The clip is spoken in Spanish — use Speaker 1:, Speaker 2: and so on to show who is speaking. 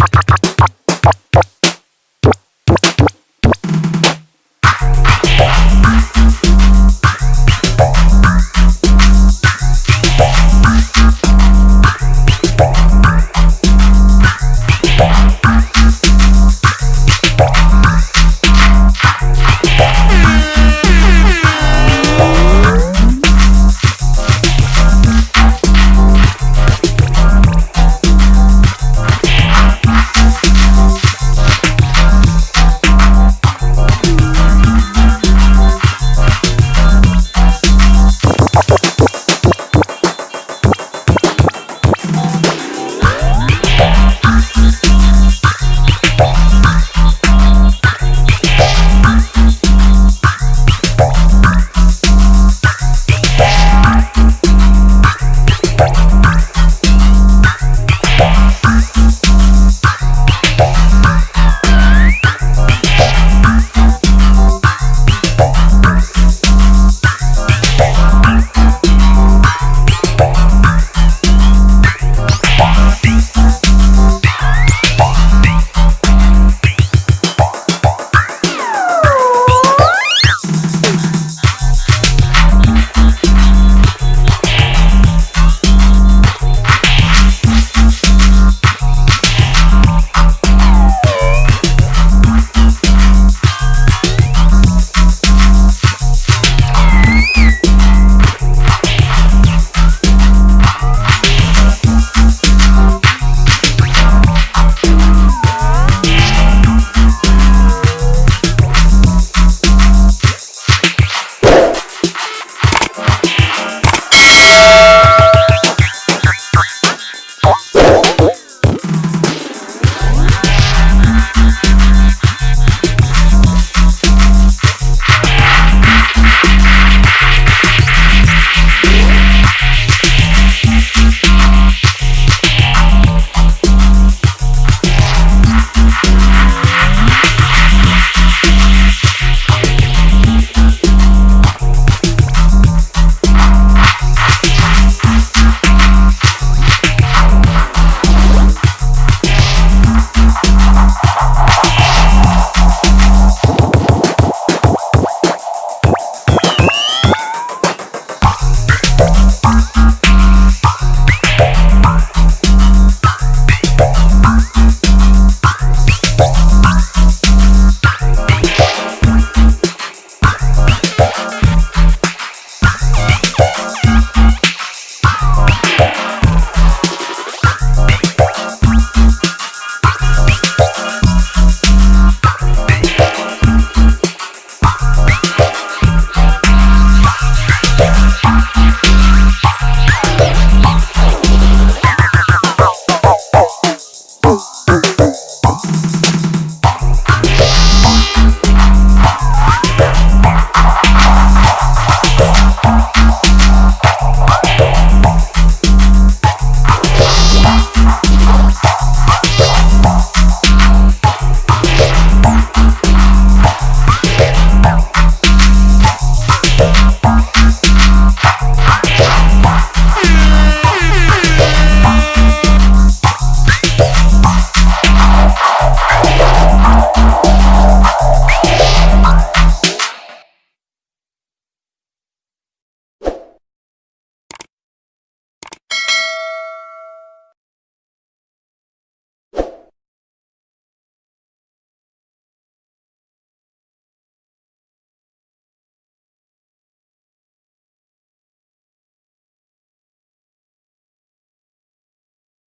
Speaker 1: ¡Pata, pa,